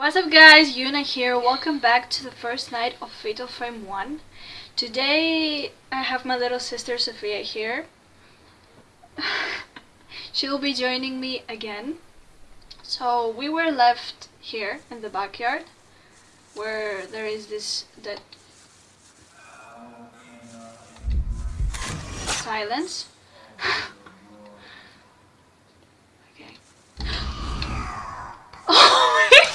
What's up guys, Yuna here, welcome back to the first night of Fatal Frame 1. Today I have my little sister Sophia here. she will be joining me again. So we were left here in the backyard where there is this dead silence. okay. Oh my god!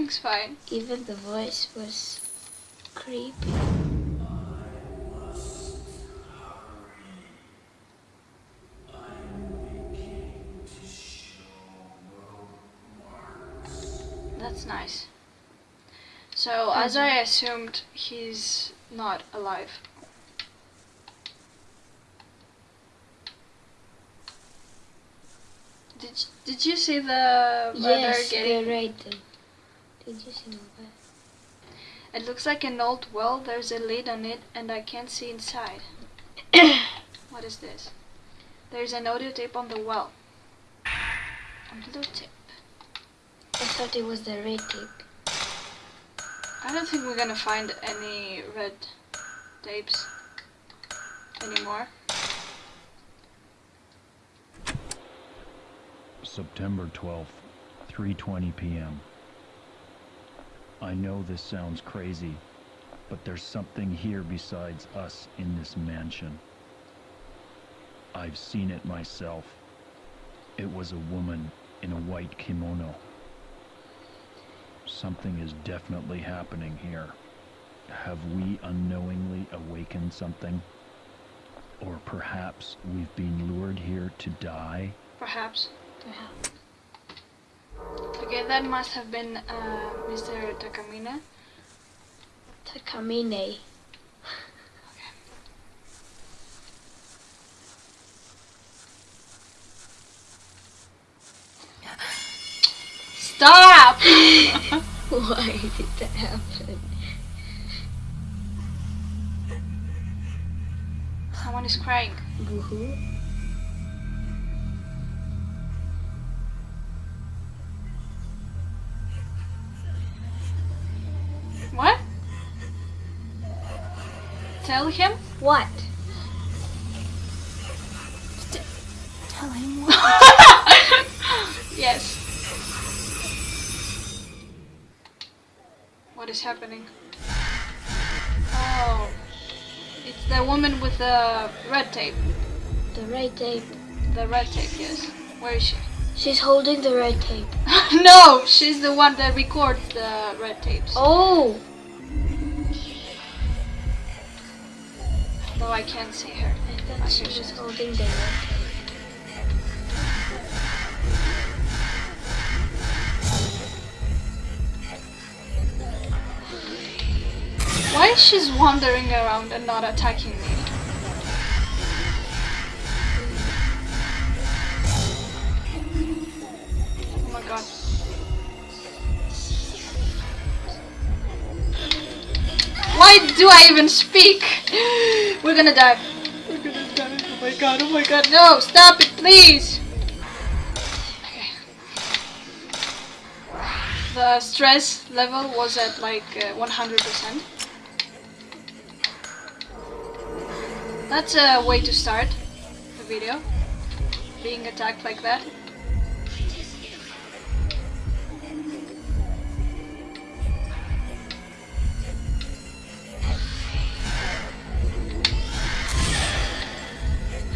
Everything's fine. Even the voice was creepy. That's nice. So, as mm-hmm. I assumed, he's not alive. Did Did you see the murder yes, getting? right. Though. Did you see that? It looks like an old well. There's a lid on it, and I can't see inside. what is this? There's an audio tape on the well. A blue tape. I thought it was the red tape. I don't think we're gonna find any red tapes anymore. September 12th, 3:20 p.m. I know this sounds crazy, but there's something here besides us in this mansion. I've seen it myself. It was a woman in a white kimono. Something is definitely happening here. Have we unknowingly awakened something? Or perhaps we've been lured here to die? Perhaps. Perhaps. Okay, that must have been uh, Mr. Takamine. Takamine. Stop! Why did that happen? Someone is crying. Boo-hoo. Tell him? What? Tell him what? yes. What is happening? Oh. It's the woman with the red tape. The red tape. The red tape, yes. Where is she? She's holding the red tape. no! She's the one that records the red tapes. Oh! Though I can't see her. I thought she was holding the. Why is she's wandering around and not attacking me? Why do I even speak? We're gonna die. We're gonna die. Oh my god, oh my god. No, stop it, please. Okay. The stress level was at like uh, 100%. That's a way to start the video. Being attacked like that.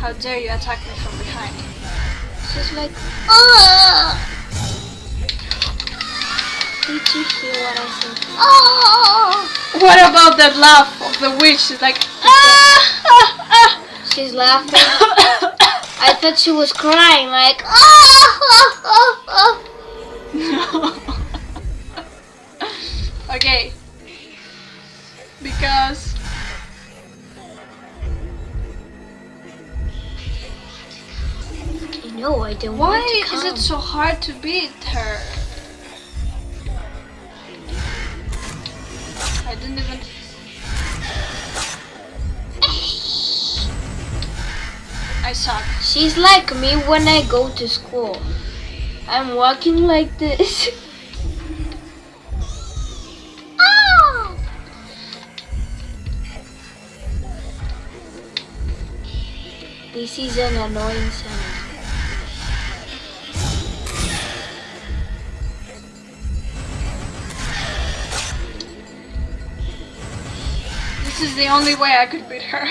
How dare you attack me from behind? She's like, oh! Did you hear what I said? Oh! What about that laugh of the witch? She's like, ah, ah, ah. She's laughing. I thought she was crying, like, oh, oh." okay. Because Know, I want why is it so hard to beat her? I didn't even. I suck. She's like me when I go to school. I'm walking like this. Ah! This is an annoying sound. Is the only way I could beat her.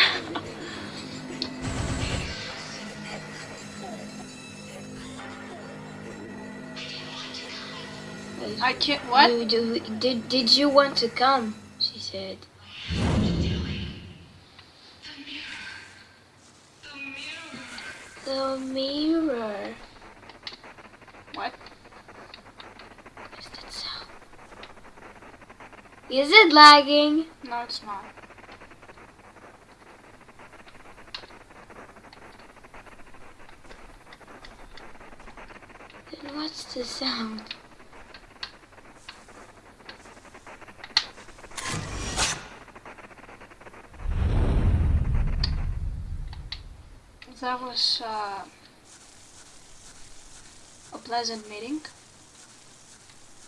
I can't. What? You- do- did, did you want to come? She said. The mirror. What? What's that sound? Is it lagging? No, it's not. Then sound? That was uh, a pleasant meeting.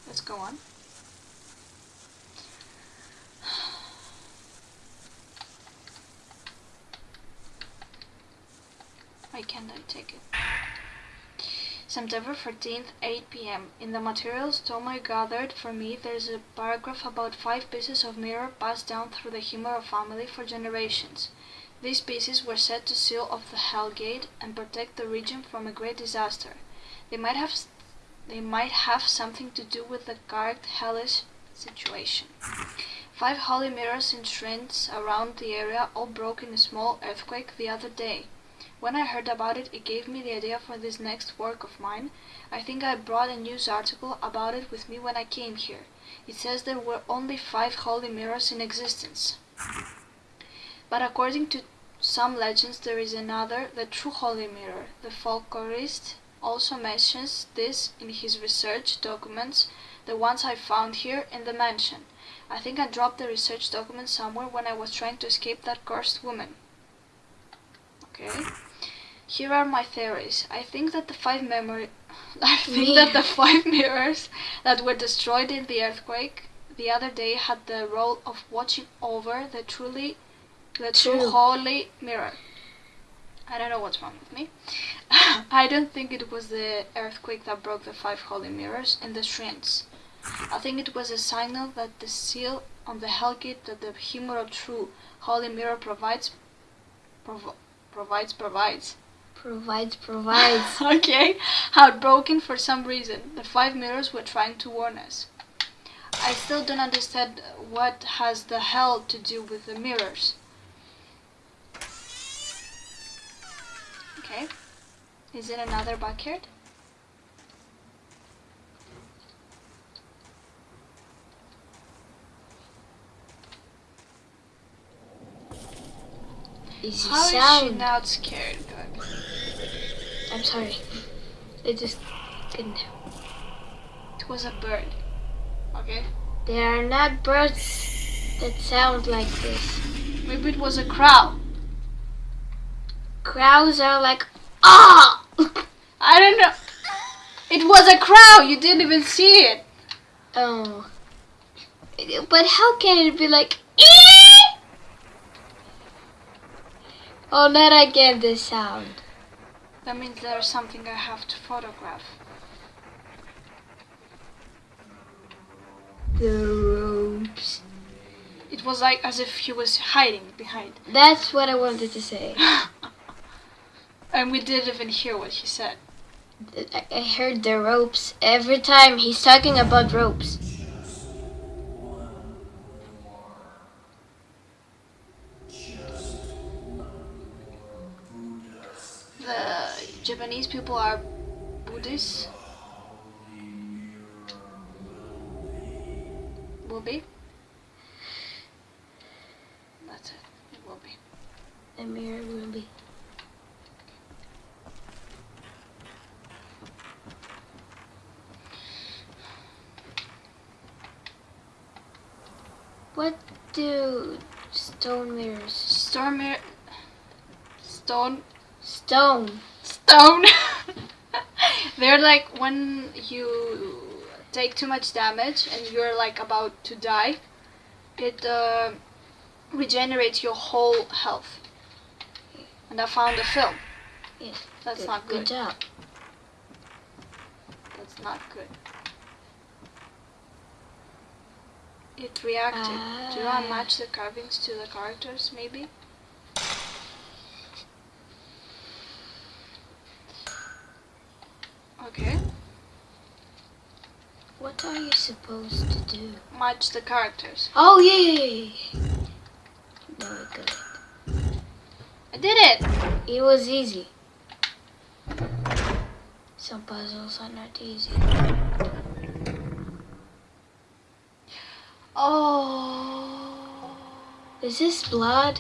Let's go on. Why can't I take it? September 14th, 8 p.m. In the materials Tomoe gathered for me, there's a paragraph about five pieces of mirror passed down through the Himuro family for generations. These pieces were said to seal off the Hell Gate and protect the region from a great disaster. They might have they might have something to do with the current hellish situation. Five holy mirrors in shrines around the area all broke in a small earthquake the other day. When I heard about it, it gave me the idea for this next work of mine. I think I brought a news article about it with me when I came here. It says there were only five holy mirrors in existence. But according to some legends, there is another, the true holy mirror. The folklorist also mentions this in his research documents, the ones I found here in the mansion. I think I dropped the research document somewhere when I was trying to escape that cursed woman. Okay. Here are my theories. I think that the five memory I think that the five mirrors that were destroyed in the earthquake the other day had the role of watching over the truly the true True. holy mirror. I don't know what's wrong with me. I don't think it was the earthquake that broke the five holy mirrors in the shrines. I think it was a signal that the seal on the Hellgate that the Himuro true holy mirror provides provo- provides provides Provides, provides. okay, had broken for some reason. The five mirrors were trying to warn us. I still don't understand what has the hell to do with the mirrors. Okay, is it another backyard? How is she not scared? Good. I'm sorry. It just couldn't. help. It was a bird. Okay, There are not birds that sound like this. maybe it was a crow. Crows are like, ah! I don't know. It was a crow. You didn't even see it. oh. But how can it be like, "Ee!" Oh, not again this sound. That means there's something I have to photograph. The ropes. It was like as if he was hiding behind. That's what I wanted to say. And we didn't even hear what he said. I I heard the ropes every time he's talking about ropes. People are Buddhists. Will be. That's it. It will be. The mirror will be. What do stone mirrors? Stone mirror. Stone. Stone. stone. They're like when you take too much damage and you're like about to die, it uh, regenerates your whole health. And I found a film. Yes. That's good, not Good good. job. That's not good. It reacted. Do I Ah. match the carvings to the characters, maybe? Okay, What are you supposed to do? match the characters. Oh yeah, yeah, yeah, yeah. No, I got it. I did it! It was easy. Some puzzles are not easy. Oh. Is this blood?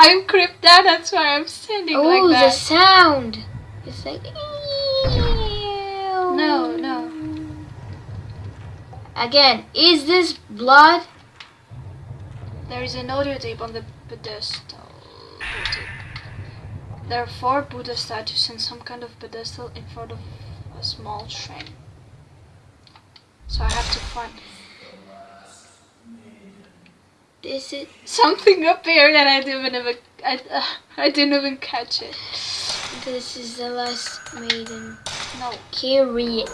I'm creeped out, that's why I'm standing oh, like the sound. It's like. No, no. Again, is this blood? There is an audio tape on the pedestal. There are four Buddha statues and some kind of pedestal in front of a small shrine. So I have to find This is it? something up here that I didn't even I, uh, I didn't even catch it. This is the last maiden. No. Kirie.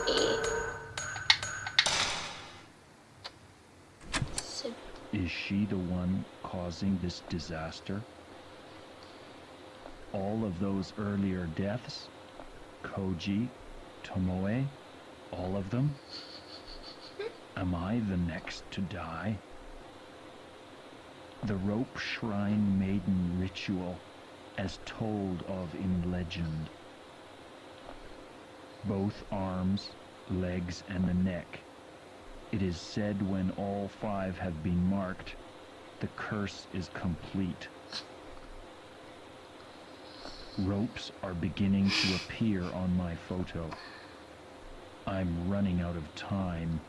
So, Is she the one causing this disaster? All of those earlier deaths? Koji, Tomoe, all of them? Am I the next to die? The rope shrine maiden ritual, as told of in legend. Both arms, legs, and the neck it is said when all five have been marked, the curse is complete. Ropes are beginning to appear on my photo. I'm running out of time.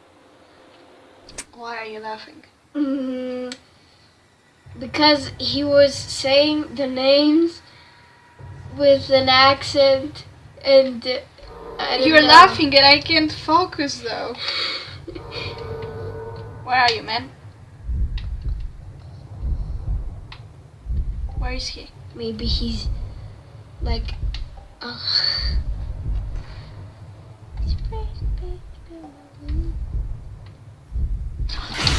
Why are you laughing? mm, because he was saying the names with an accent, and uh, I don't You're know. laughing and I can't focus though. Where are you, man? Where is he? Maybe he's like. Uh,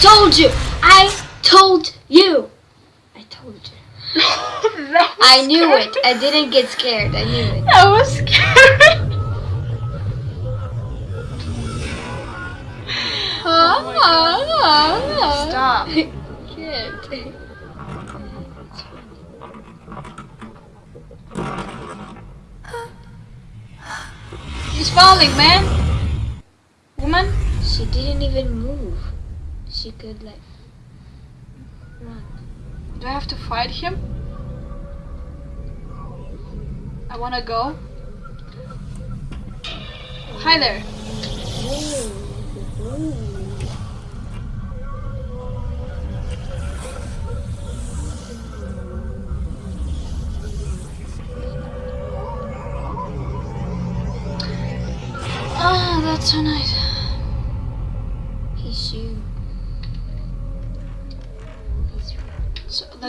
told you! I told you! I. I knew it. I didn't get scared. I knew it. I was scared. Oh Stop. Can't. He's falling, man. Woman? She didn't even move. She could like. Do I have to fight him? I wanna go. Hi there. Oh, that's so nice.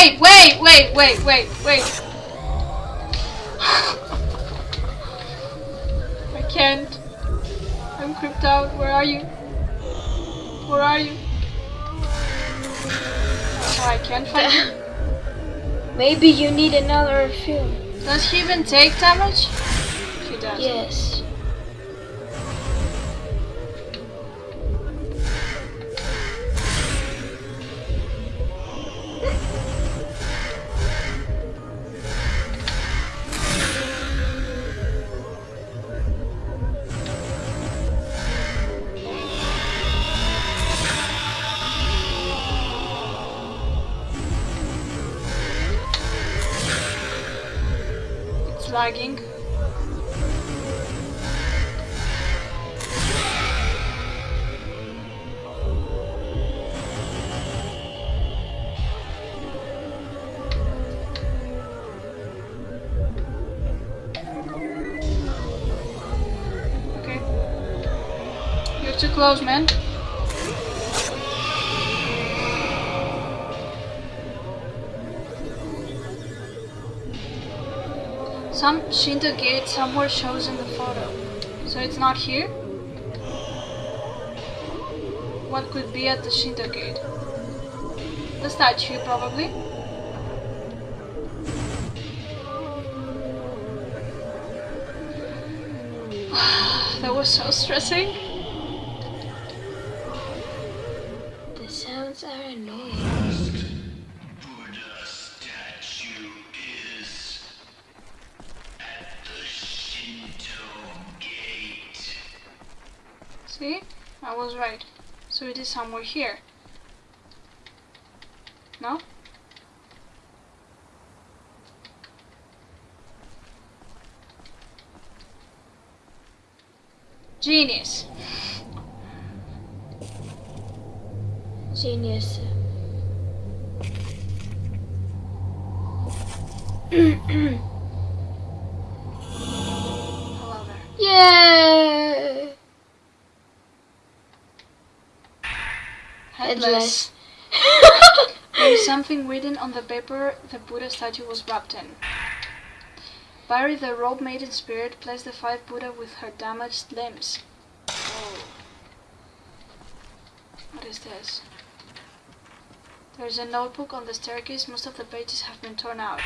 Wait, wait, wait, wait, wait, wait. I can't. I'm creeped out. Where are you? Where are you? Oh, I can't find him. maybe you need another film. Does he even take damage? He does. Yes. Close, man. Some Shinto gate somewhere shows in the photo. So it's not here? What could be at the Shinto gate? The statue, probably. that was so stressing. See? I was right. So it is somewhere here. No? Genius. Genius. Hello there. Yay! Headless. There is something written on the paper the Buddha statue was wrapped in. Bury the rope maiden spirit, place the five Buddha with her damaged limbs. Oh. What is this? There is a notebook on the staircase, most of the pages have been torn out.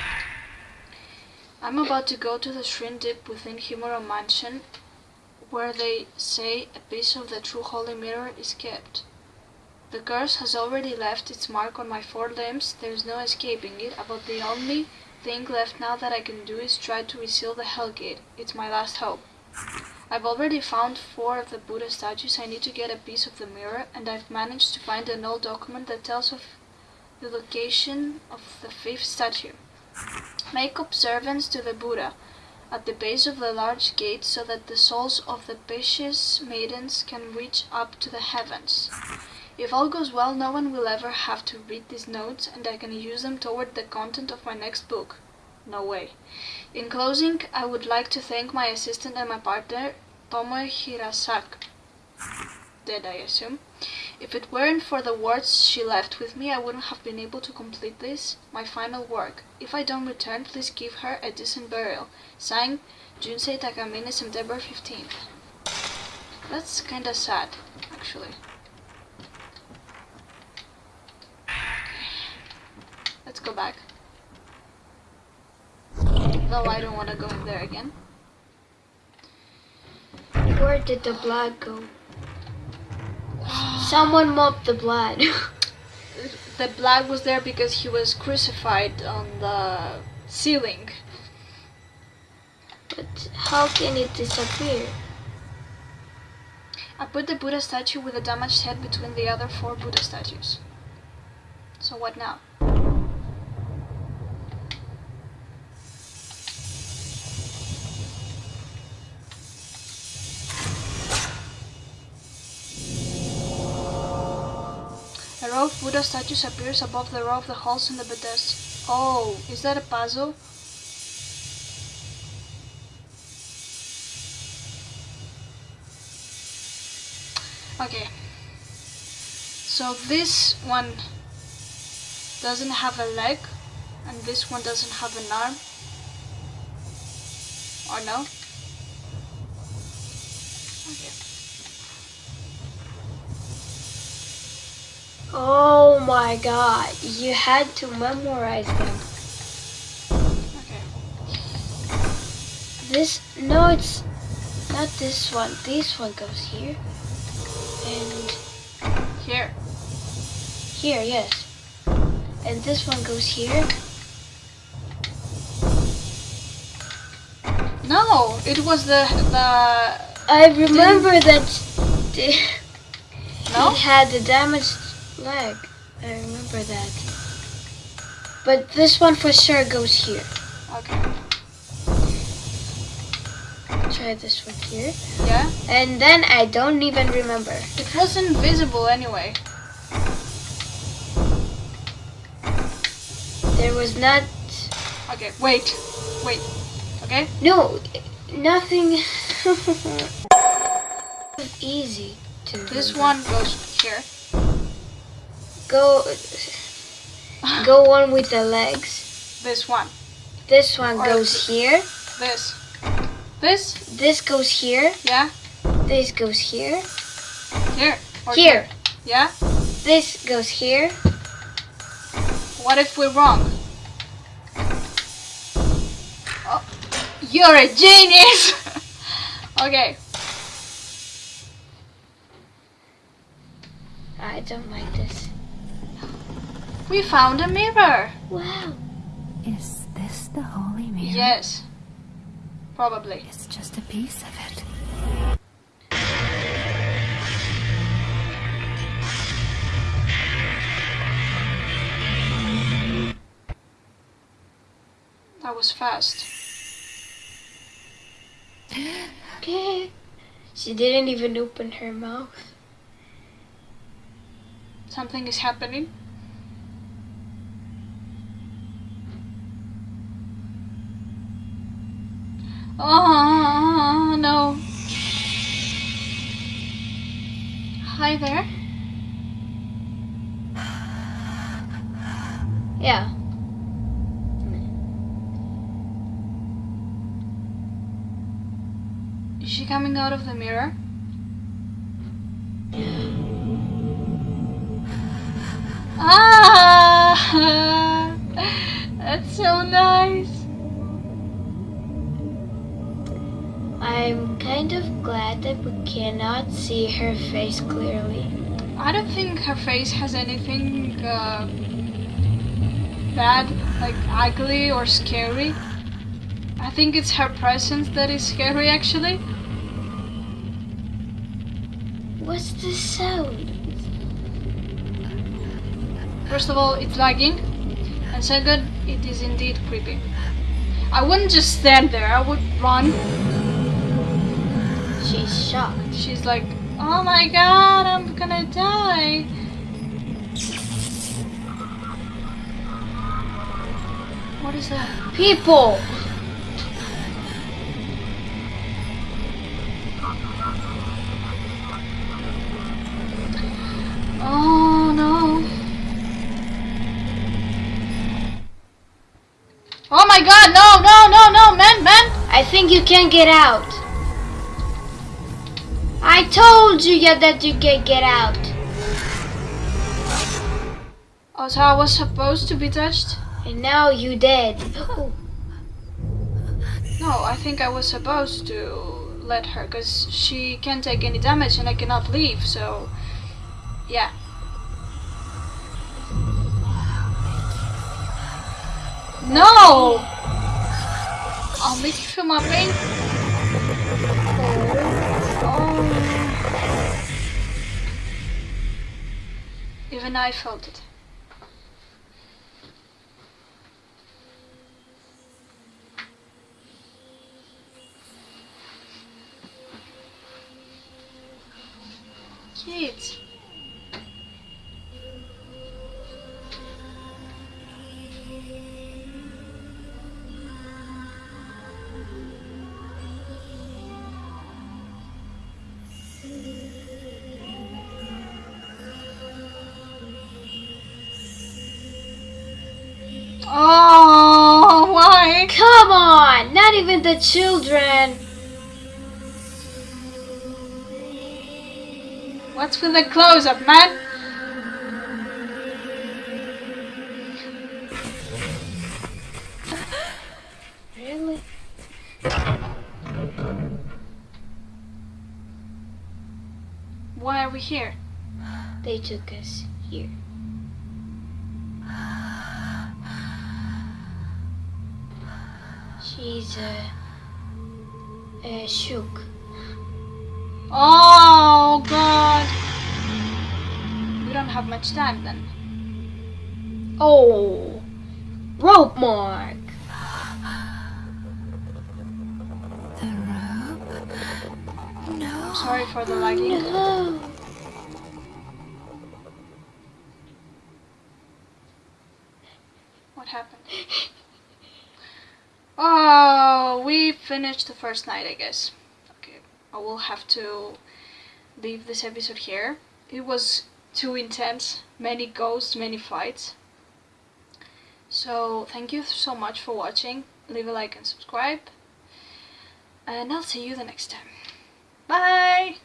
I'm about to go to the shrine deep within Himuro Mansion, where they say a piece of the true holy mirror is kept. The curse has already left its mark on my four limbs, there is no escaping it, about the only thing left now that I can do is try to reseal the Hell Gate. It's my last hope. I've already found four of the Buddha statues, I need to get a piece of the mirror, and I've managed to find an old document that tells of the location of the fifth statue. Make observance to the Buddha at the base of the large gate so that the souls of the Pisces maidens can reach up to the heavens. If all goes well, no one will ever have to read these notes and I can use them toward the content of my next book. No way. In closing, I would like to thank my assistant and my partner, Tomoe Hirasaka. Dead, I assume. If it weren't for the words she left with me, I wouldn't have been able to complete this, my final work. If I don't return, please give her a decent burial. Signed, Junsei Takamine, September 15th. That's kinda sad, actually. Let's go back. Though I don't want to go in there again. Where did the blood go? Someone mopped the blood. The blood was there because he was crucified on the ceiling. but how can it disappear? I put the Buddha statue with a damaged head between the other four Buddha statues. So what now? Buddha statues appears above the row of the halls in the pedestal. Oh, is that a puzzle? Okay. So this one doesn't have a leg and this one doesn't have an arm. Or no? Oh my god, you had to memorize them. Okay. This, no, it's not this one. This one goes here. And Here. here, yes. And this one goes here. No, it was the the I remember that the, no. it had the damaged leg. I remember that. But this one for sure goes here. Okay. try this one here. Yeah? And then I don't even remember. It wasn't visible anyway. There was not. Okay, wait. Wait. Okay? No, nothing. Easy to. This remember. one goes here. Go. Go one with the legs. This one. This one Or goes here. This. This? This goes here. Yeah? This goes here. Here. Or Here. Yeah? This goes here. What if we're wrong? Oh, you're a genius! okay. I don't like this. We found a mirror. Wow. Is this the holy mirror? Yes. Probably. It's just a piece of it. That was fast. Okay. She didn't even open her mouth. Something is happening. Oh no. Hi there. Yeah. Is she coming out of the mirror? We cannot see her face clearly. I don't think her face has anything uh, bad, like ugly or scary. I think it's her presence that is scary actually. What's the sound? First of all, it's lagging, and second, it is indeed creepy. I wouldn't just stand there, I would run. She's shocked. She's like, oh my god, I'm gonna die. What is that? People! Oh no. Oh my god, no, no, no, no, man, man! I think you can't get out. I told you yeah, that you can get out. Oh, so I was supposed to be touched? And now you dead. No, I think I was supposed to let her, because she can't take any damage and I cannot leave, so. Yeah. No! I'll make you feel my pain. Even I felt it. Kids. Oh, why? Come on! Not even the children. What's with the close up, man? Really? Why are we here? They took us here. Uh shook. Oh, God. We don't have much time then. Oh, rope mark. The rope? I'm sorry for the lagging. No. What happened? Oh, we finished the first night, I guess. Okay, I will have to leave this episode here. It was too intense, many ghosts, many fights. So, thank you so much for watching. Leave a like and subscribe. And I'll see you the next time. Bye!